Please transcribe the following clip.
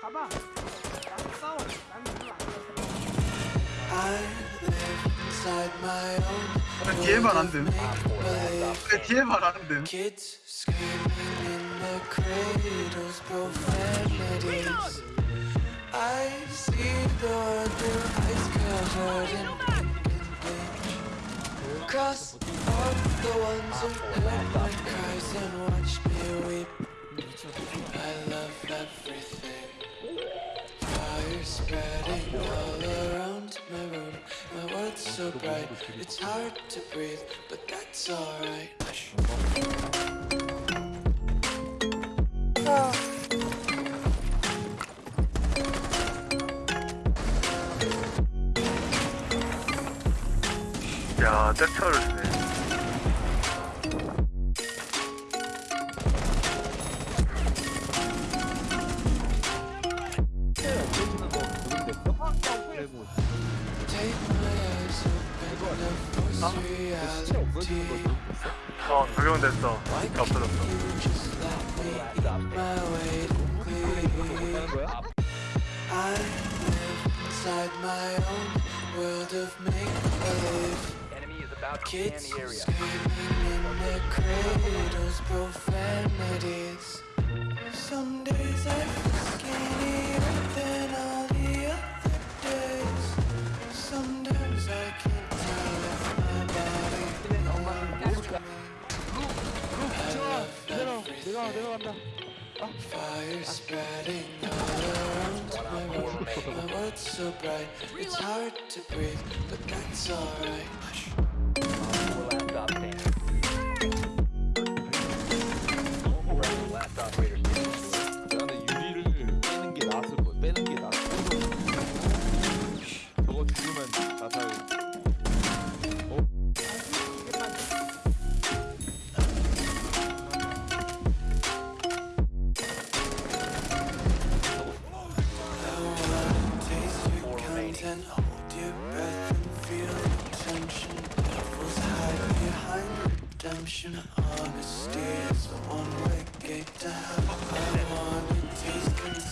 가봐. 난 싸워. 난 별로 안 좋아. 근데 뒤에 말안 됨. 근데 뒤에 말안 됨. I see the world through ice covered in bleach Cross off the ones who hurt my eyes and watch me weep I love everything Fire spreading all around my room My world's so bright It's hard to breathe, but that's alright 쓰네. 아? 진짜 없어지는 거지? 어 적용됐어 없어졌어 Kids screaming in cradles, profanity Fire spreading all around my room My world's so bright It's hard to breathe But that's alright redemption Honesty is the one-way gate to hell i want on taste